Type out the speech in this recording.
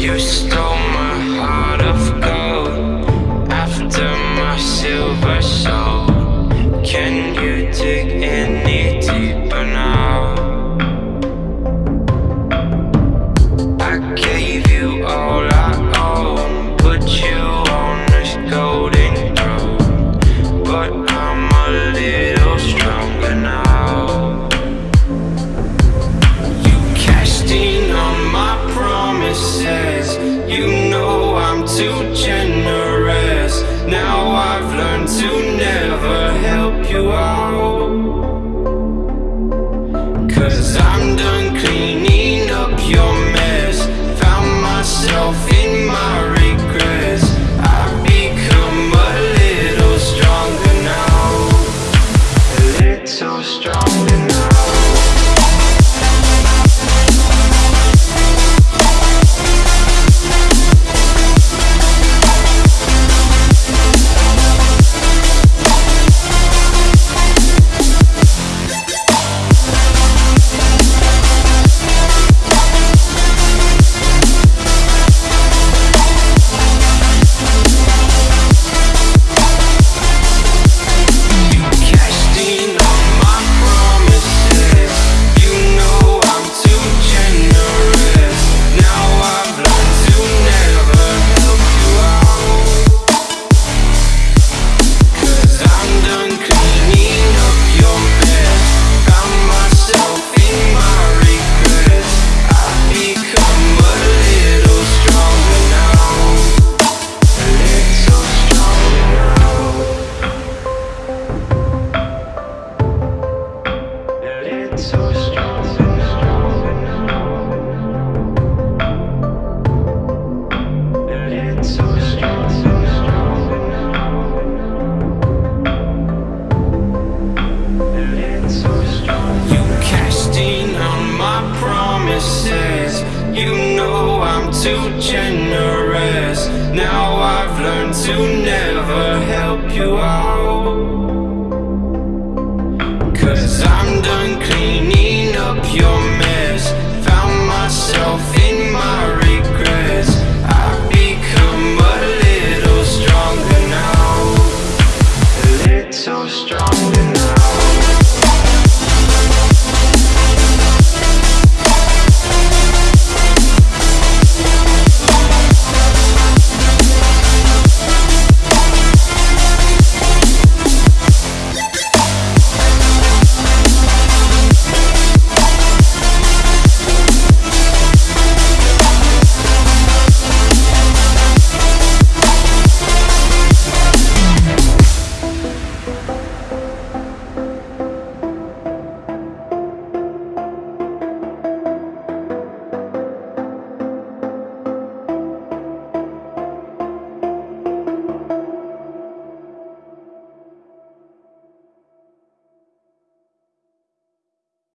You stole my heart of gold. Now I've learned to never help you out. Cause I'm done cleaning up your mess. Found myself in my regrets. I've become a little stronger now. A little stronger You know I'm too generous. Now I've learned to never